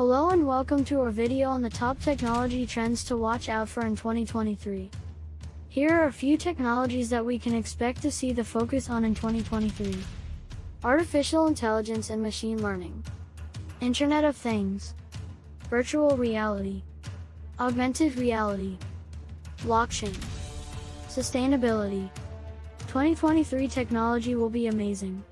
Hello and welcome to our video on the top technology trends to watch out for in 2023. Here are a few technologies that we can expect to see the focus on in 2023. Artificial intelligence and machine learning. Internet of Things. Virtual reality. Augmented reality. Blockchain. Sustainability. 2023 technology will be amazing.